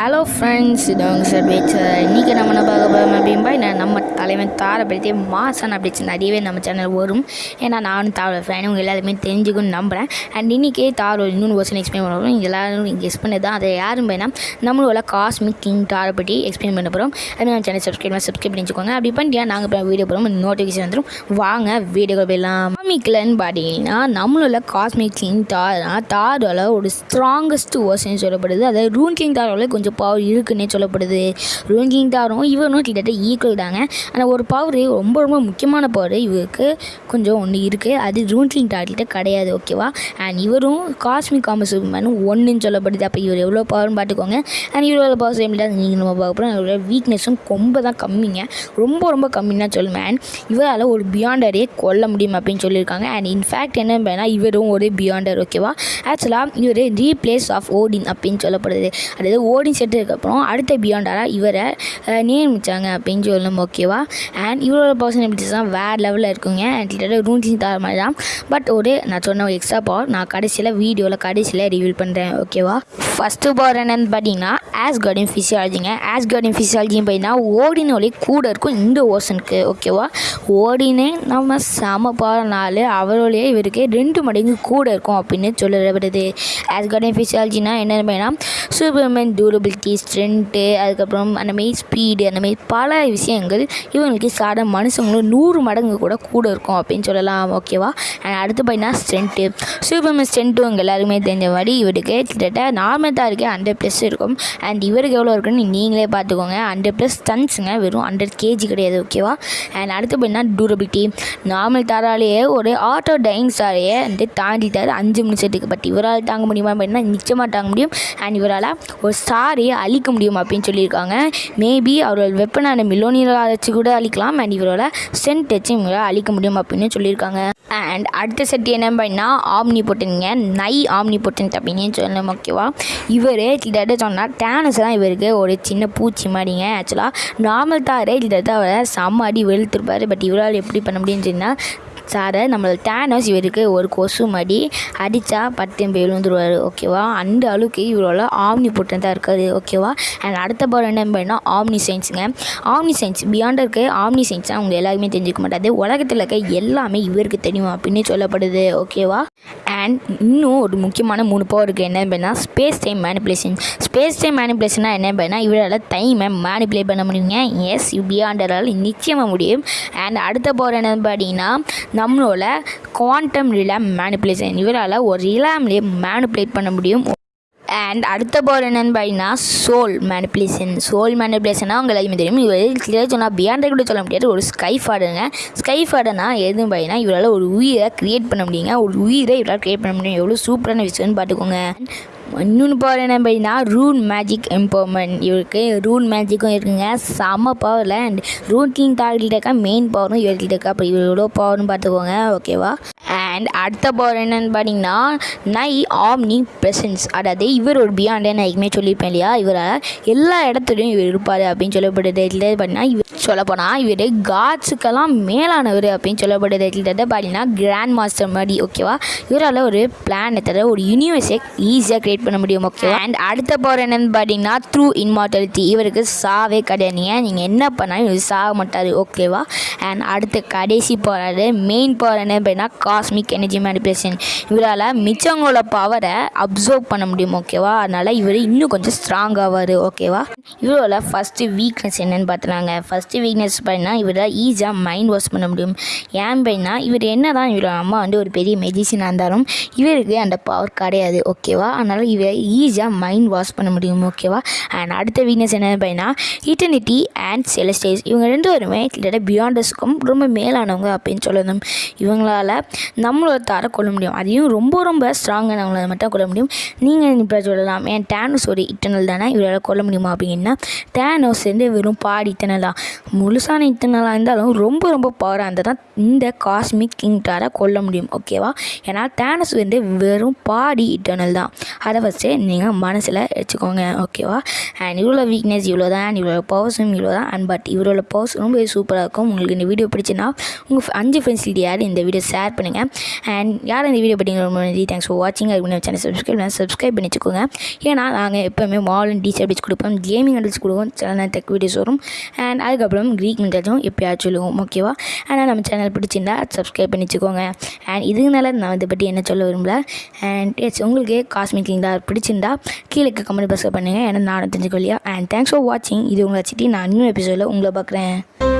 Hello friends இது அவங்க sir பேச்சு இன்றைக்கி நம்ம என்ன பார்க்க போகிறோம் அப்படின்பா நம்ம தலைவன் தாரை பற்றி மாசான் அப்படி நிறையவே நம்ம சேனல் வரும். ஏன்னா நானும் தாரோட ஃபேன் உங்கள் எல்லாருமே தெரிஞ்சுக்கணும்னு நம்புகிறேன் அண்ட் இன்றைக்கே தாரோ இன்னொன்று வருஷன் எக்ஸ்பிளைன் பண்ண போகிறோம் எல்லாரும் கெஸ் பண்ணது தான். அதை யாரும் பையனா நம்மளோட காஸ்மிக் கிங் தாரை பற்றி எக்ஸ்பிளைன் பண்ண போகிறோம் அது நம்ம சேனல் சப்ஸ்கிரைப் சப்ஸ்கிரைப் பண்ணி வச்சுக்கோங்க அப்படி பண்ணிட்டு நாங்கள் இப்போ வீடியோ போகிறோம் நோட்டிஃபிகேஷன் வந்துடும் வாங்க வீடியோ போயிடலாம். காஸ்மிக்லன்னு பார்த்தீங்கன்னா நம்மளோட காஸ்மிக் கிங் தார்னா தாரோட ஒரு ஸ்ட்ராங்கஸ்ட் வேர்ஷன் சொல்லப்படுது. அதாவது ரூன் கிங் தாரோட கொஞ்சம் பவர் இருக்குன்னே சொல்லப்படுது. ரூன் கிங் தாரும் இவனும் கிட்டத்தட்ட ஈக்குவல் தாங்க. ஆனால் ஒரு பவர் ரொம்ப ரொம்ப முக்கியமான பவர் இவருக்கு கொஞ்சம் ஒன்று இருக்குது அது ரூன் கிங் கிடையாது ஓகேவா அண்ட் இவரும் காஸ்மிக் காமஸ் மேனும் ஒன்றுன்னு சொல்லப்படுது. அப்போ இவர் எவ்வளோ பவர்னு பார்த்துக்கோங்க. அண்ட் இவரோட பவர் சேம் நீங்கள் நம்ம பார்க்க போகிறோம் இவரோட வீக்னஸும் ரொம்ப தான் கம்மிங்க. ரொம்ப ரொம்ப கம்மின்னு தான் சொல்லுவேன். அண்ட் இவரால் ஒரு பியாண்டரே கொல்ல முடியும் அப்படின்னு சொல்லியிருக்காங்க. அண்ட் இன்ஃபேக்ட் என்ன பண்ணா இவரும் ஒரு பியாண்டர் ஓகேவா ஆக்சுவலாக இவர் ரீப்ளேஸ் ஆஃப் ஓடின் அப்படின்னு சொல்லப்படுது. அதாவது ஓடின் செட்டதுக்கப்புறம் அடுத்த பியாண்டராக இவரை அஹ், நியமிச்சாங்க அப்படின்னு சொல்லணும் ஓகேவா அண்ட் இவரோட பர்சனாலிட்டிஸ் தான் வேறு லெவலில் இருக்குங்க. அண்ட் கிட்டத்தட்ட ரூன்சிங் தர மாதிரி தான். பட் ஒரு நான் சொன்ன ஒரு எக்ஸ்ட்ரா பவர் நான் கடைசியில் வீடியோவில் கடைசியில் ரிவீல் பண்ணுறேன் ஓகேவா? ஃபஸ்ட்டு பவர் என்னன்னு பார்த்தீங்கன்னா ஆஸ் கார்டின் ஃபிசியாலஜிங்க ஆஸ் கார்டின் ஃபிசியாலஜின்னு பார்த்தீங்கன்னா ஓடினோலே கூட இருக்கும் இந்த ஓசனுக்கு ஓகேவா? ஓடினே நம்ம செம பாருனால அவரோடைய இவருக்கு ரெண்டு மடங்கு கூட இருக்கும் அப்படின்னு சொல்லப்படுது. ஆஸ் கார்டின் ஃபிசியாலஜினா என்னென்னு பார்த்தீங்கன்னா சூப்பர்மேன் டியூரபிலிட்டி ஸ்ட்ரென்த்து அதுக்கப்புறம் அந்தமாரி ஸ்பீடு அந்தமாரி பல விஷயங்கள் இவங்களுக்கு சாட மனுஷங்களும் நூறு மடங்கு கூட கூட இருக்கும் அப்படின்னு சொல்லலாம் ஓகேவா அண்ட் அடுத்து பார்த்தீங்கன்னா ஸ்ட்ரென்த்து சூப்பர்மேன் ஸ்ட்ரென்த்து உங்கள் எல்லாருமே தெரிஞ்ச மாதிரி இவருக்கு கிட்டத்தட்ட நார்மல் தான் இருக்குது ஹண்ட்ரட் ப்ளஸ் இருக்கும். அண்ட் இவருக்கு எவ்வளோ இருக்குன்னு நீங்களே பார்த்துக்கோங்க ஹண்ட்ரட் ப்ளஸ் ஸ்டன்ஸுங்க வெறும் ஹண்ட்ரட் கேஜி கிடையாது ஓகேவா அண்ட் அடுத்து பார்த்தீங்கன்னா டூரபிலிட்டி நார்மல் தாராலேயே ஒரு ஆட்டோ டைன் ஸ்டாரையே வந்து தாண்டிட்டார் அஞ்சு நிமிஷத்துக்கு. பட் இவரால் தாங்க முடியுமா அப்படின்னா நிச்சயமாக தாங்க முடியும். அண்ட் இவரால் ஒரு ஸ்டாரையே அழிக்க முடியும் அப்படின்னு சொல்லியிருக்காங்க. மேபி அவரோட வெப்பனான மில்லோனியரை வச்சு கூட அழிக்கலாம். அண்ட் இவரோட சென்ட் வச்சு இவங்களால் அழிக்க முடியும் அப்படின்னு சொல்லியிருக்காங்க. அண்ட் அடுத்த செட் என்ன பண்ணா ஆம்னி போட்டுங்க நை ஆம்னி போட்டன் அப்படின்னு சொல்லணும் ஓகேவா இவர் கிட்டத்தட்ட சொன்னால் டேனஸ் தான் இவருக்கு ஒரு சின்ன பூச்சி மாதிரிங்க. ஆக்சுவலாக நார்மல் தாரே கிட்டத்தட்ட அவரை செம்ம அடி வெளுத்துருப்பார். பட் இவரால் எப்படி பண்ண முடியும்னு சொன்னால் சாரை நம்மளோட டேனஸ் இவருக்கு ஒரு கொசு மடி அடித்தா பத்து போய் விழுந்துருவார் ஓகேவா அந்த அளவுக்கு இவரோட ஆம்னி போட்டு தான் இருக்காது ஓகேவா அண்ட் அடுத்த படம் என்ன பண்ணால் ஆம்னி சயின்ஸுங்க ஆம்னி சயின்ஸ் பியாண்ட் இருக்க ஆம்னி சயின்ஸாக அவங்க எல்லாருமே தெரிஞ்சுக்க மாட்டாது உலகத்தில் இருக்க எல்லாமே இவருக்கு தெரியும் அப்படின்னு சொல்லப்படுது ஓகேவா அண்ட் இன்னும் ஒரு முக்கியமான மூணு பவர் இருக்குது என்ன அப்படின்னா space time manipulation space time மேனிப்புலேஷனாக என்ன அப்படின்னா இவரால் டைமை மேனிப்புலேட் பண்ண முடியுங்க. எஸ் பியாண்டரால் நிச்சயமாக முடியும். அண்ட் அடுத்த பவர் என்னன்னு பார்த்தீங்கன்னா நம்மளோட குவாண்டம் ரிலாம் மேனிப்புலேஷன் இவரால் ஒரு ரிலாம்லேயே மேனிப்புலேட் பண்ண முடியும். அண்ட் அடுத்த பவர் என்னன்னு பார்த்தீங்கன்னா சோல் மேனிப்புலேஷன் சோல் மேனிப்புலேஷனாக உங்களுக்கு தெரியும். இவர் கிளியர் சொன்னால் பியாண்ட் கூட சொல்ல முடியாது. ஒரு ஸ்கை ஃபாடுங்க ஸ்கை ஃபாடர்னா எதுவும் பார்த்தீங்கன்னா இவரால் ஒரு உயிரை கிரியேட் பண்ண முடியுங்க. ஒரு உயிரை இவரால் கிரியேட் பண்ண முடியும். எவ்வளோ சூப்பரான விஷயம்னு பார்த்துக்கோங்க இன்னொன்று பவர் என்ன பார்த்தீங்கன்னா ரூன் மேஜிக் எம்பவர்மெண்ட் இவருக்கு ரூன் மேஜிக்கும் இருக்குங்க. செம்ம பவரில் அண்ட் ரூன் கிங் டார்கிட்ட இருக்கா மெயின் பவரும் இவர்கிட்ட இருக்கா. அப்போ இவர் பவர்னு பார்த்துக்கோங்க ஓகேவா அண்ட் அடுத்த பவர் என்னன்னு பார்த்தீங்கன்னா நை ஆம்னி பிரசன்ஸ் அதாவது இவர் ஒரு பியாண்டே நான் எதுவுமே சொல்லியிருப்பேன் இல்லையா? இவரால் எல்லா இடத்துலையும் இவர் இருப்பார் அப்படின்னு சொல்லப்படுது. இதில் பார்த்தீங்கன்னா இவர் சொல்லப்போனால் இவர் காட்ஸுக்கெல்லாம் மேலானவர் அப்படின்னு சொல்லப்படுது. கிட்டத்தட்ட பார்த்தீங்கன்னா கிராண்ட் மாஸ்டர் மாதிரி ஓகேவா இவரால் ஒரு பிளானத்தை ஒரு யூனிவர்ஸை ஈஸியாக க்ரியேட் பண்ண முடியும் ஓகே அண்ட் அடுத்த பவர் என்னன்னு பார்த்தீங்கன்னா த்ரூ இன்மார்டாலிட்டி இவருக்கு சாவே கிடையாதுங்க நீங்கள் என்ன பண்ணாலும் இவர் சாக மாட்டார் ஓகேவா அண்ட் அடுத்த கடைசி பவர் மெயின் பவர் என்ன பார்த்தீங்கன்னா காஸ்மிக் எனர்ஜி மேனிபுலேஷன் இவரால் மிச்சவங்களோட பவரை அப்சர்வ் பண்ண முடியும் ஓகேவா அதனால் இவர் இன்னும் கொஞ்சம் ஸ்ட்ராங் ஆவார் ஓகேவா இவரோட ஃபஸ்ட்டு வீக்னஸ் என்னென்னு பார்த்துனாங்க ஃபஸ்ட்டு வீக்னஸ் பார்த்தீங்கன்னா இவரால் ஈஸியாக மைண்ட் வாஷ் பண்ண முடியும். ஏன் அப்படின்னா இவர் என்ன தான் இவரோட அம்மா வந்து ஒரு பெரிய மெடிசினாக இருந்தாலும் இவருக்கு அந்த பவர் கிடையாது ஓகேவா அதனால் இவர் ஈஸியாக மைண்ட் வாஷ் பண்ண முடியும் ஓகேவா அண்ட் அடுத்த வீக்னஸ் என்னன்னு அப்படின்னா இட்டர்னிட்டி அண்ட் செலஸ்டேஸ் இவங்க ரெண்டு பேருமே கிட்டத்தட்ட பியாண்டஸ்க்கும் ரொம்ப மேலானவங்க அப்படின்னு சொல்லணும். இவங்களால் நம்மளோட தாரை கொள்ள முடியும். அதையும் ரொம்ப ரொம்ப ஸ்ட்ராங்கானவங்கள மட்டும் கொள்ள முடியும். நீங்கள் இப்போ சொல்லலாம் ஏன் டேனோஸ் ஒரு இட்டர்னல் தானே? இவரால் கொல்ல முடியுமா அப்படின்னா டேனோஸ் வந்து வெறும் பாடி இட்டர்னல் முழுசான இத்தனலாக இருந்தாலும் ரொம்ப ரொம்ப பவராக இருந்தால் தான் இந்த காஸ்மிக் கிங்டாரை கொல்ல முடியும் ஓகேவா ஏன்னா டேனஸ் வந்து வெறும் பாடி இட்டர்னல் தான். அதை ஃபஸ்ட்டு நீங்கள் மனசில் வச்சுக்கோங்க ஓகேவா அண்ட் இவ்வளோ வீக்னஸ் இவ்வளோ தான் அண்ட் இவ்வளோ பவர்ஸும் இவ்வளோ தான் அண்ட் பட் இவரோட பவர்ஸ் ரொம்ப சூப்பராக இருக்கும். உங்களுக்கு இந்த வீடியோ பிடிச்சுன்னா உங்கள் அஞ்சு ஃப்ரெண்ட்ஸ் யார் இந்த வீடியோ ஷேர் பண்ணுங்கள் அண்ட் யார் இந்த வீடியோ படிங்க ரொம்ப நன்றி தேங்க்ஸ் ஃபார் வாட்சிங் அதுக்கு நம்ம சேனல் சப்ஸ்கிரைப் பண்ணி சப்ஸ்கிரைப் பண்ணி வச்சுக்கோங்க ஏன்னா நாங்கள் எப்போவுமே மாடர்ன் டீச்சர் அடிச்சு கொடுப்போம். கேமிங் அடிச்சு கொடுப்போம். சேனல் டெக் வீடியோஸ் வரும். அண்ட் அதுக்கப்புறம் க்ரீக் மென்டாச்சும் எப்போயாச்சும் சொல்லுவோம். ஓகேவா ஆனால் நம்ம சேனல் பிடிச்சிருந்தா சப்ஸ்கிரைப் பண்ணி வச்சுக்கோங்க அண்ட் இதுனால நான் இதை பற்றி என்ன சொல்ல விரும்பல. அண்ட் எஸ் உங்களுக்கு காஸ்மிக் கிங்டா பிடிச்சிருந்தா கீழே கமெண்ட் பாக்ஸில் பண்ணுங்கள் ஏன்னா நானும் தெரிஞ்சுக்கொள்ளியா அண்ட் தேங்க்ஸ் ஃபார் வாட்சிங் இது உங்களை வச்சுட்டு நான் இன்னும் எபிசோடில் உங்களை பார்க்குறேன்.